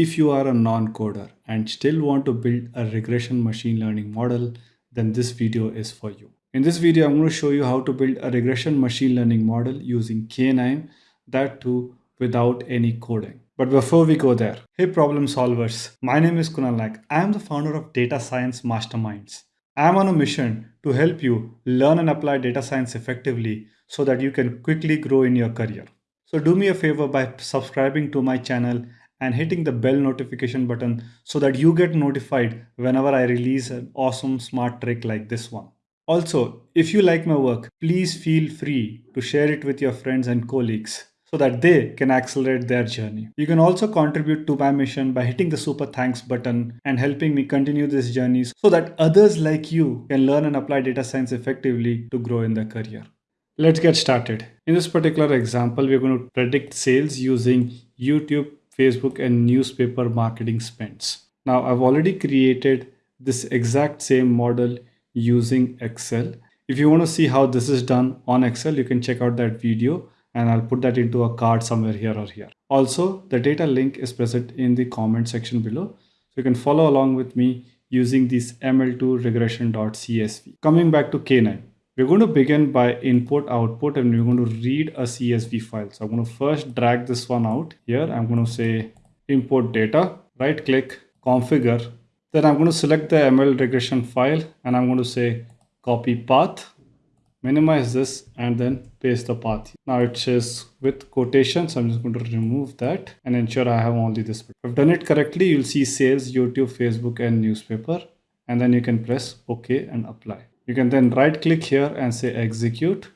If you are a non-coder and still want to build a regression machine learning model, then this video is for you. In this video, I'm going to show you how to build a regression machine learning model using KNIME, that too without any coding. But before we go there, hey problem solvers, my name is Kunal Naik. I am the founder of Data Science Masterminds. I am on a mission to help you learn and apply data science effectively so that you can quickly grow in your career. So do me a favor by subscribing to my channel and hitting the bell notification button so that you get notified whenever I release an awesome smart trick like this one. Also, if you like my work, please feel free to share it with your friends and colleagues so that they can accelerate their journey. You can also contribute to my mission by hitting the super thanks button and helping me continue this journey so that others like you can learn and apply data science effectively to grow in their career. Let's get started. In this particular example, we're going to predict sales using YouTube, Facebook, and newspaper marketing spends. Now, I've already created this exact same model using Excel. If you want to see how this is done on Excel, you can check out that video and I'll put that into a card somewhere here or here. Also, the data link is present in the comment section below. So you can follow along with me using this ml2 regression.csv. Coming back to KNIME, we're going to begin by input output and we're going to read a CSV file. So I'm going to first drag this one out here. I'm going to say import data, right click, configure. Then I'm going to select the ML regression file and I'm going to say copy path minimize this and then paste the path. Now it says with quotations, I'm just going to remove that and ensure I have only this. If I've done it correctly, you'll see sales, YouTube, Facebook and newspaper and then you can press OK and apply. You can then right click here and say execute.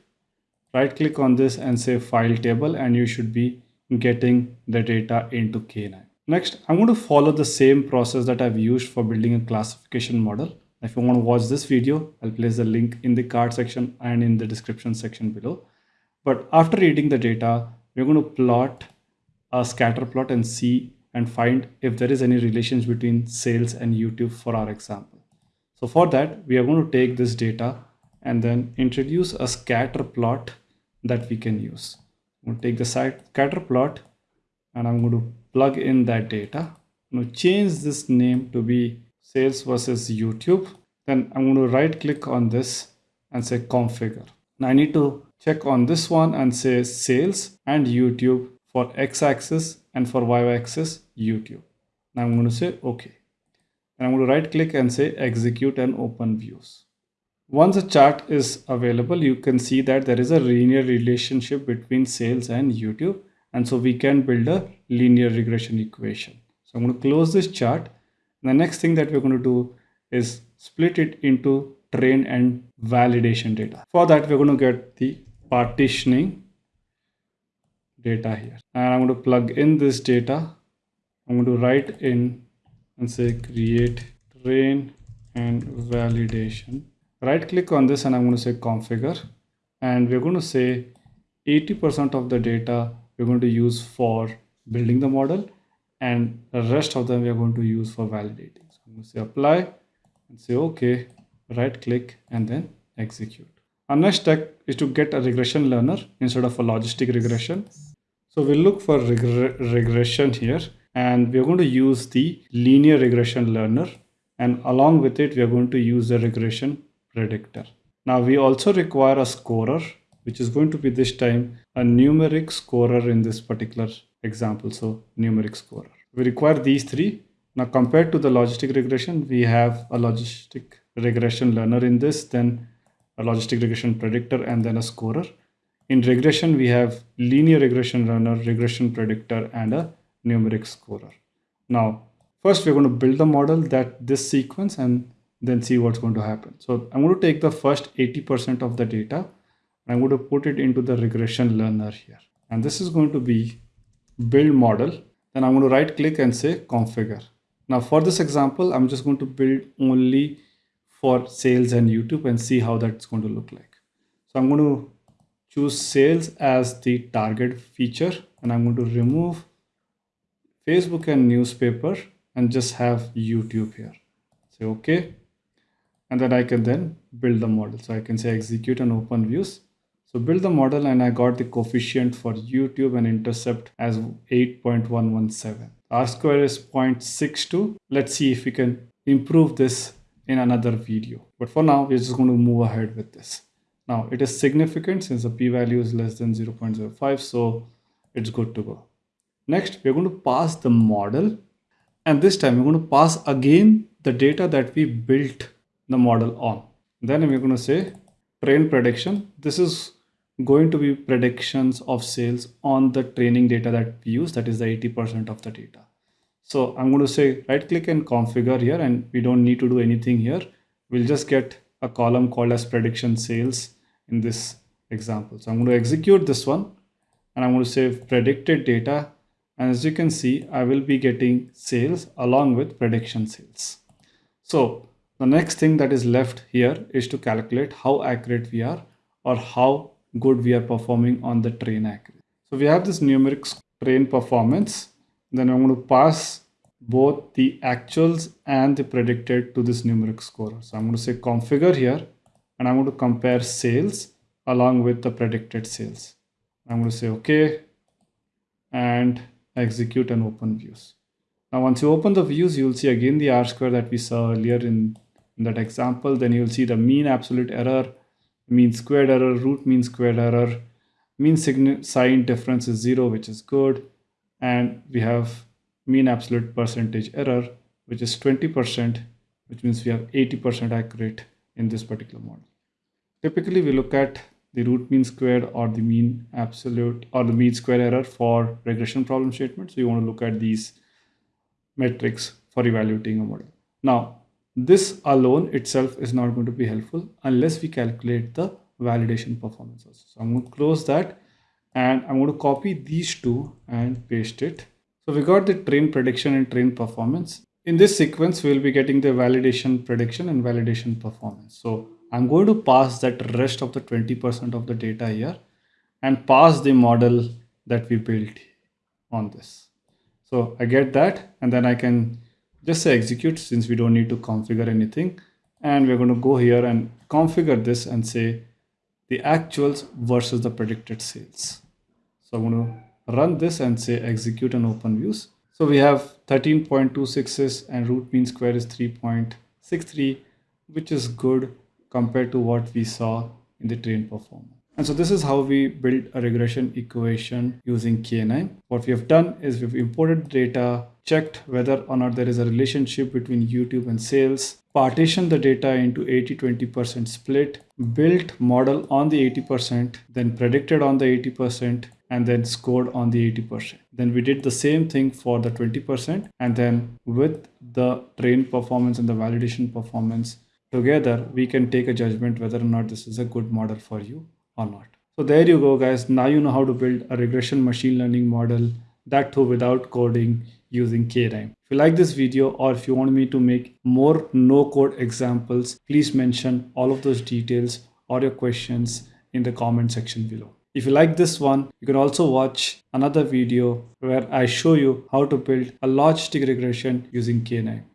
Right click on this and say file table and you should be getting the data into KNIME. Next, I'm going to follow the same process that I've used for building a classification model. If you want to watch this video, I'll place the link in the card section and in the description section below. But after reading the data, we're going to plot a scatter plot and see and find if there is any relations between sales and YouTube for our example. So for that, we are going to take this data and then introduce a scatter plot that we can use. I'm going to take the scatter plot and I'm going to plug in that data. I'm going to change this name to be sales versus YouTube. Then I'm going to right click on this and say configure. Now I need to check on this one and say sales and YouTube for x-axis and for y-axis YouTube. Now I'm going to say OK. And I'm going to right click and say execute and open views. Once a chart is available, you can see that there is a linear relationship between sales and YouTube. And so we can build a linear regression equation. So I'm going to close this chart the next thing that we're going to do is split it into train and validation data. For that, we're going to get the partitioning data here. And I'm going to plug in this data. I'm going to write in and say create train and validation. Right click on this and I'm going to say configure. And we're going to say 80% of the data we're going to use for building the model and the rest of them we are going to use for validating. So I'm going to say apply and say okay, right click and then execute. Our next step is to get a regression learner instead of a logistic regression. So we'll look for reg regression here and we're going to use the linear regression learner and along with it we are going to use the regression predictor. Now we also require a scorer which is going to be this time a numeric scorer in this particular example. So numeric scorer. We require these three. Now compared to the logistic regression, we have a logistic regression learner in this, then a logistic regression predictor, and then a scorer. In regression, we have linear regression learner, regression predictor, and a numeric scorer. Now, first we're going to build the model that this sequence and then see what's going to happen. So I'm going to take the first 80% of the data. I'm going to put it into the regression learner here. And this is going to be build model then I'm going to right click and say configure now for this example I'm just going to build only for sales and YouTube and see how that's going to look like so I'm going to choose sales as the target feature and I'm going to remove Facebook and newspaper and just have YouTube here say okay and then I can then build the model so I can say execute and open views so build the model and I got the coefficient for YouTube and intercept as 8.117. R square is 0.62. Let's see if we can improve this in another video. But for now, we're just going to move ahead with this. Now it is significant since the p-value is less than 0.05. So it's good to go. Next, we're going to pass the model. And this time we're going to pass again the data that we built the model on. Then we're going to say train prediction. This is going to be predictions of sales on the training data that we use. That is the 80% of the data. So I'm going to say right click and configure here and we don't need to do anything here. We'll just get a column called as prediction sales in this example. So I'm going to execute this one and I'm going to say predicted data. And as you can see, I will be getting sales along with prediction sales. So the next thing that is left here is to calculate how accurate we are or how good we are performing on the train accuracy. So we have this numeric train performance then I'm going to pass both the actuals and the predicted to this numeric score. So I'm going to say configure here and I'm going to compare sales along with the predicted sales. I'm going to say okay and execute and open views. Now once you open the views, you'll see again the R square that we saw earlier in, in that example. Then you'll see the mean absolute error, mean squared error, root mean squared error, mean sign difference is zero, which is good and we have mean absolute percentage error which is 20% which means we have 80% accurate in this particular model. Typically we look at the root mean squared or the mean absolute or the mean square error for regression problem statements. So you want to look at these metrics for evaluating a model. Now this alone itself is not going to be helpful unless we calculate the validation performances. So I'm going to close that and I'm going to copy these two and paste it. So we got the train prediction and train performance. In this sequence, we'll be getting the validation prediction and validation performance. So I'm going to pass that rest of the 20% of the data here and pass the model that we built on this. So I get that and then I can just say execute since we don't need to configure anything. And we're going to go here and configure this and say the actuals versus the predicted sales. So I'm going to run this and say execute and open views. So we have 13.26 and root mean square is 3.63, which is good compared to what we saw in the train performance. And so this is how we build a regression equation using KNIME. What we have done is we've imported data, checked whether or not there is a relationship between YouTube and sales, partitioned the data into 80-20% split, built model on the 80%, then predicted on the 80%, and then scored on the 80%. Then we did the same thing for the 20% and then with the train performance and the validation performance together, we can take a judgment whether or not this is a good model for you or not. So there you go guys. Now you know how to build a regression machine learning model that too without coding using KNIME. If you like this video or if you want me to make more no code examples, please mention all of those details or your questions in the comment section below. If you like this one, you can also watch another video where I show you how to build a logistic regression using KNIME.